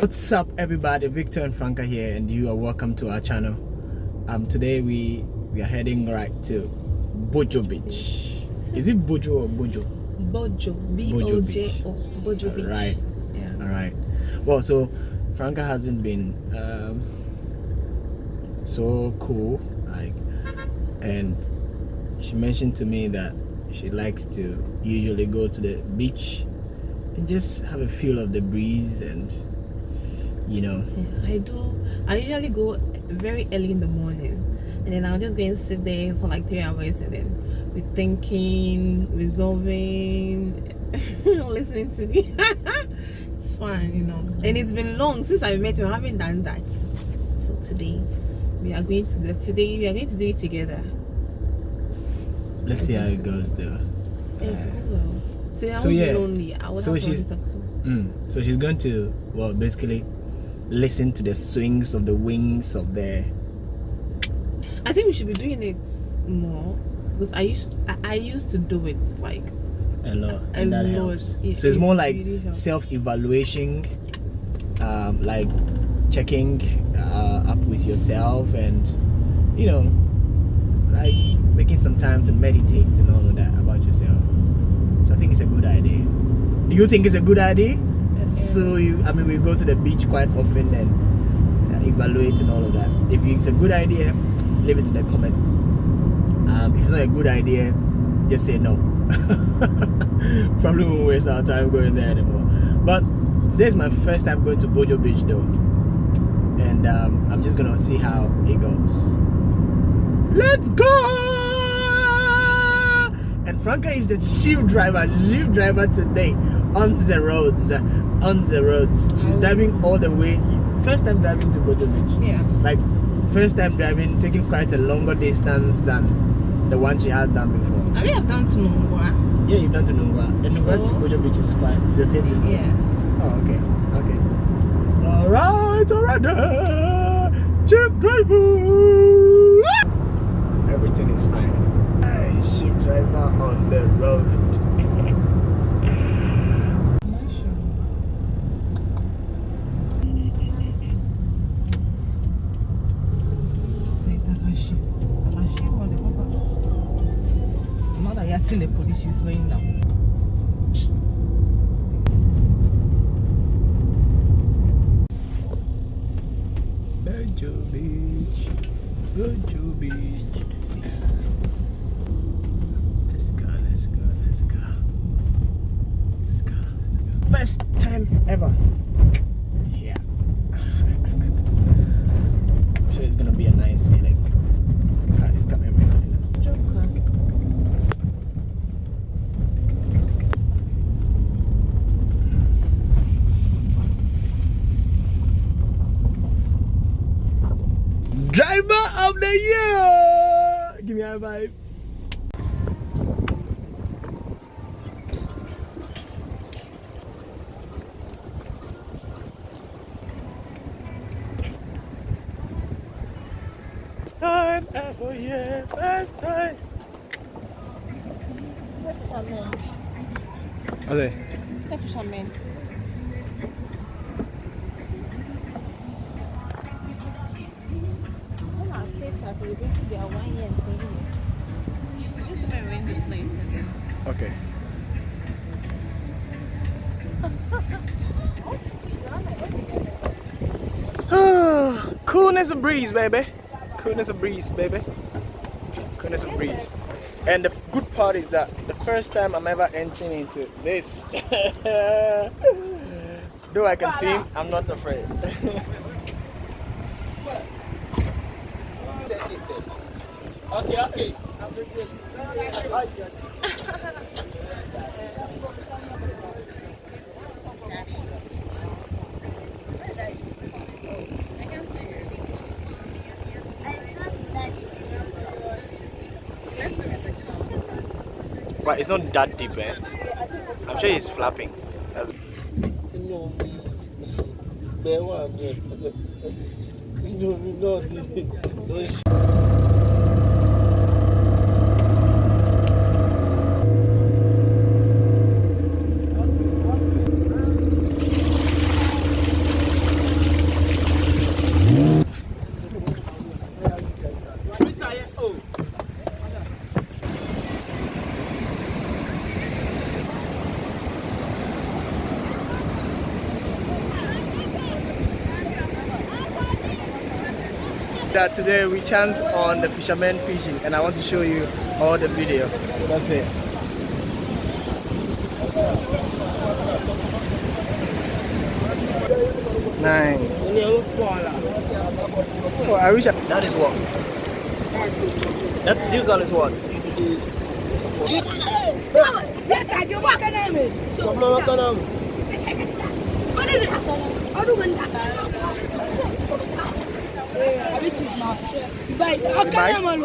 What's up everybody, Victor and Franca here and you are welcome to our channel. Um, today we, we are heading right to Bojo Beach. Is it Bojo or Bojo? Bojo, B-O-J-O, Bojo Beach. Right. Yeah. Alright. Well, so Franca hasn't been um, so cool, like, and she mentioned to me that she likes to usually go to the beach and just have a feel of the breeze and you know. I do i usually go very early in the morning and then i'll just go and sit there for like three hours and then be thinking resolving listening to the it's fun you know. And it's been long since i met you. I haven't done that. So today we are going to the today we are going to do it together. Let's see how it goes though. It's cool today i so yeah. lonely. I would so have she's to talk to mm, so she's going to well basically listen to the swings of the wings of the I think we should be doing it more because I used I, I used to do it like a lot a lot. helps. It- so it's it more like really self-evaluation um, like checking uh, up with yourself and you know like making some time to meditate and all of that about yourself so i think it's a good idea do you think it's a good idea so you i mean we go to the beach quite often and uh, evaluate and all of that. If it's a good idea leave it in the comment. Um, if it's not a good idea just say no. Probably won't waste our time going there anymore. But today's my first time going to bojo beach though. And um, i'm just gonna see how it goes. Let's go! And franca is the chief driver chief driver today. On the roads on the roads she's oh. driving all the way. First time driving to bojo beach Yeah. like first time driving taking quite a longer distance than the one she has done before. I mean I've done to Nungua. yeah you've done to Nungua. And Nungua to So- Bojo Beach is quite it's the same distance. Yes. oh okay. Okay. All right all right there. Uh, jeep driver. Everything is fine. Hey, jeep driver on the road Now that the police, she's down. Bojo Beach Bojo Beach. Let's go let's go let's go. Let's go let's go. First time ever Driver of the year! Give me a vibe. Time ever, yeah, first time. Are they? fishermen. Just gonna rent the place and then Okay. Coolness of breeze, baby. Coolness of breeze, baby. Coolness of breeze. And the good part is that the first time I'm ever entering into this. Though I can swim, I'm not afraid. Okay, okay. but it's not that deep, eh? I'm sure he's flapping. That's No, there one. No, no, that today we chance on the fishermen fishing and I want to show you all the video. That's it. Nice. Oh, I wish I, that is what? That this gun is what? This is my share. You buy it. How can I, man?